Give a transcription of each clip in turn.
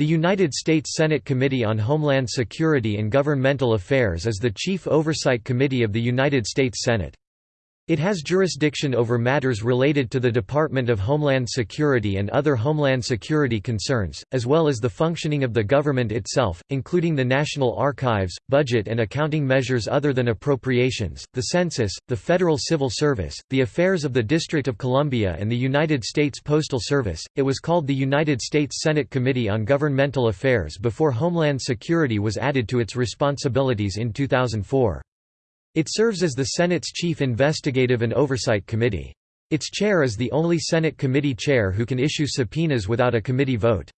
The United States Senate Committee on Homeland Security and Governmental Affairs is the chief oversight committee of the United States Senate. It has jurisdiction over matters related to the Department of Homeland Security and other homeland security concerns, as well as the functioning of the government itself, including the National Archives, budget and accounting measures other than appropriations, the census, the Federal Civil Service, the affairs of the District of Columbia and the United States Postal Service. It was called the United States Senate Committee on Governmental Affairs before Homeland Security was added to its responsibilities in 2004. It serves as the Senate's chief investigative and oversight committee. Its chair is the only Senate committee chair who can issue subpoenas without a committee vote.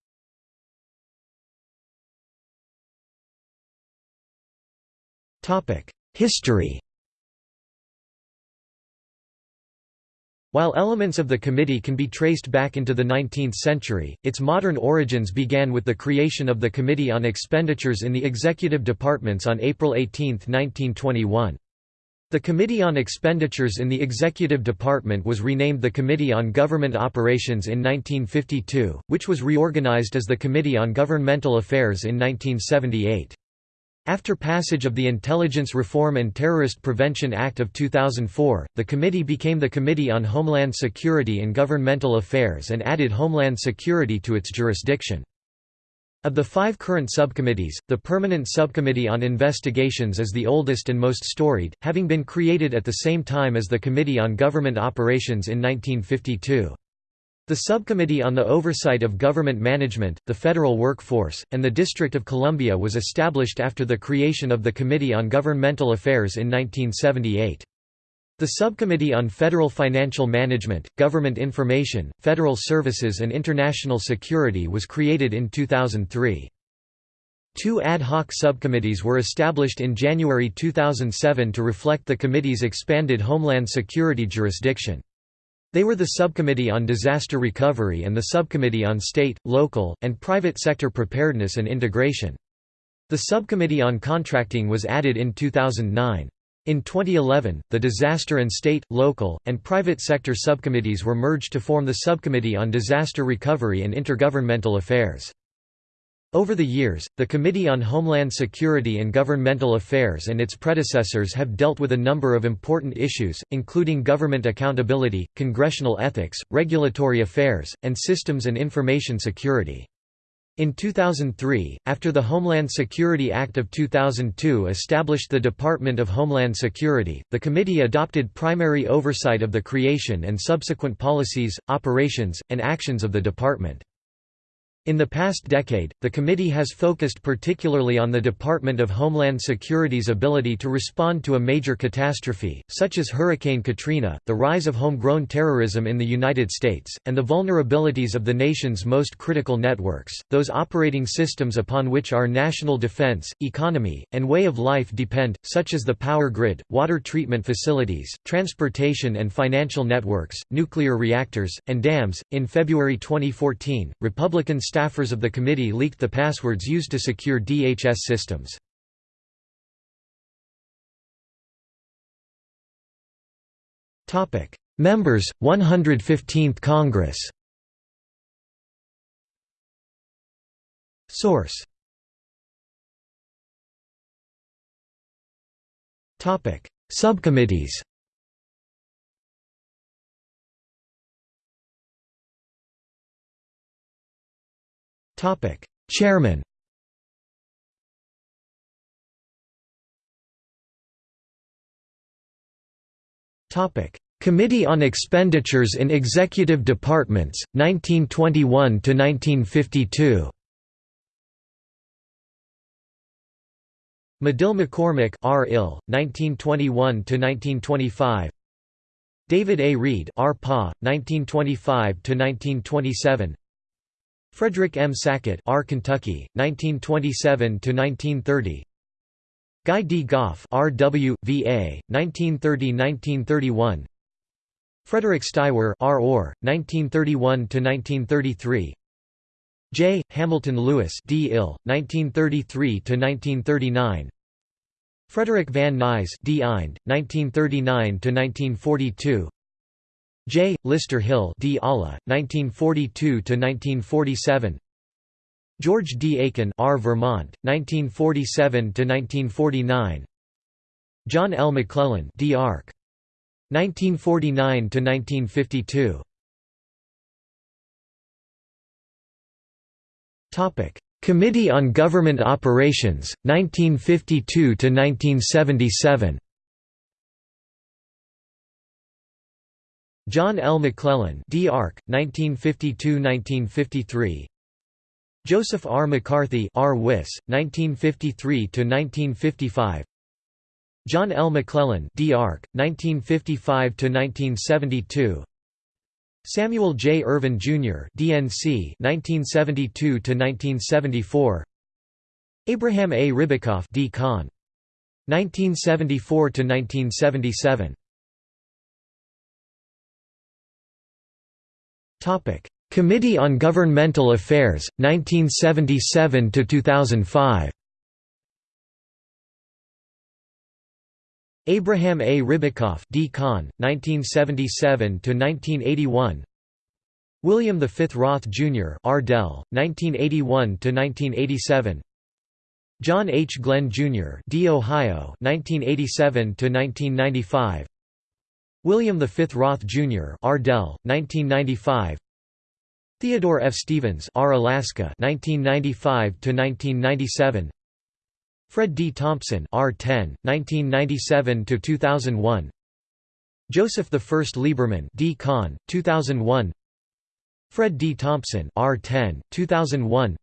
History While elements of the committee can be traced back into the 19th century, its modern origins began with the creation of the Committee on Expenditures in the Executive Departments on April 18, 1921. The Committee on Expenditures in the Executive Department was renamed the Committee on Government Operations in 1952, which was reorganized as the Committee on Governmental Affairs in 1978. After passage of the Intelligence Reform and Terrorist Prevention Act of 2004, the committee became the Committee on Homeland Security and Governmental Affairs and added Homeland Security to its jurisdiction. Of the five current subcommittees, the Permanent Subcommittee on Investigations is the oldest and most storied, having been created at the same time as the Committee on Government Operations in 1952. The Subcommittee on the Oversight of Government Management, the Federal Workforce, and the District of Columbia was established after the creation of the Committee on Governmental Affairs in 1978. The Subcommittee on Federal Financial Management, Government Information, Federal Services and International Security was created in 2003. Two ad hoc subcommittees were established in January 2007 to reflect the committee's expanded Homeland Security jurisdiction. They were the Subcommittee on Disaster Recovery and the Subcommittee on State, Local, and Private Sector Preparedness and Integration. The Subcommittee on Contracting was added in 2009. In 2011, the Disaster and State, Local, and Private Sector subcommittees were merged to form the Subcommittee on Disaster Recovery and Intergovernmental Affairs. Over the years, the Committee on Homeland Security and Governmental Affairs and its predecessors have dealt with a number of important issues, including government accountability, congressional ethics, regulatory affairs, and systems and information security. In 2003, after the Homeland Security Act of 2002 established the Department of Homeland Security, the committee adopted primary oversight of the creation and subsequent policies, operations, and actions of the department. In the past decade, the committee has focused particularly on the Department of Homeland Security's ability to respond to a major catastrophe, such as Hurricane Katrina, the rise of homegrown terrorism in the United States, and the vulnerabilities of the nation's most critical networks, those operating systems upon which our national defense, economy, and way of life depend, such as the power grid, water treatment facilities, transportation and financial networks, nuclear reactors, and dams. In February 2014, Republican staffers of the committee leaked the passwords used to secure DHS systems. Members, 115th Congress Source. Subcommittees Chairman Committee on Expenditures in Executive Departments, 1921 to 1952. Medill McCormick R. Ill, 1921 to 1925. David A. Reed R. Pa, 1925–1927 Frederick M. Sackett R. Kentucky, 1927–1930 Guy D. Goff R. W. V.A., 1930–1931 Frederick Steiwer R. Orr, 1931–1933 J. Hamilton Lewis D. Ill, 1933–1939 Frederick Van Nuys D. Eind, 1939–1942 J. Lister Hill D. Alla, 1942–1947 George D. Aiken R. Vermont, 1947–1949 John L. McClellan D. Arc. 1949–1952 Committee on Government Operations, 1952–1977 John L. McClellan D. Arc, 1952–1953 Joseph R. McCarthy R. Wiss, 1953–1955 John L. McClellan D. Arc, 1955–1972 Samuel J. Ervin, Jr. DNC 1972–1974 Abraham A. Ribicoff D. Con. 1974–1977 Committee on Governmental Affairs, 1977 to 2005. Abraham A. Ribicoff D. Con, 1977–1981 William V. Roth, Jr. Ardell, 1981 to 1987. John H. Glenn, Jr. D. Ohio, 1987–1995 William V. Roth, Jr. Ardell, 1995 Theodore F. Stevens R. Alaska, 1995–1997 Fred D. Thompson R10, 1997–2001 Joseph I. Lieberman D. Con, 2001 Fred D. Thompson R10, 2001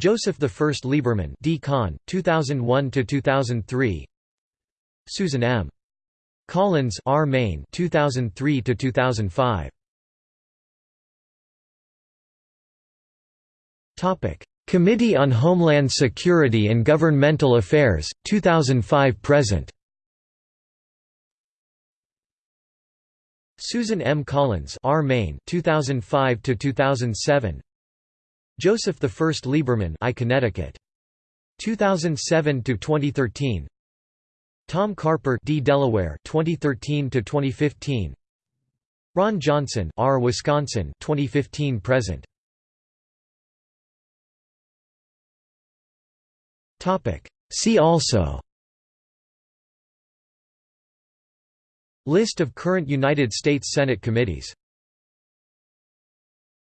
Joseph I. Lieberman D. Con, 2001–2003 Susan M. Collins R. Maine 2003 to 2005. Topic Committee on Homeland Security and Governmental Affairs, 2005–present Susan M. Collins R. Maine 2005 to 2007 Joseph I. Lieberman I Connecticut 2007 to 2013 Tom Carper D. Delaware 2013 to 2015 Ron Johnson R. Wisconsin 2015 present. Topic. See also. List of current United States Senate committees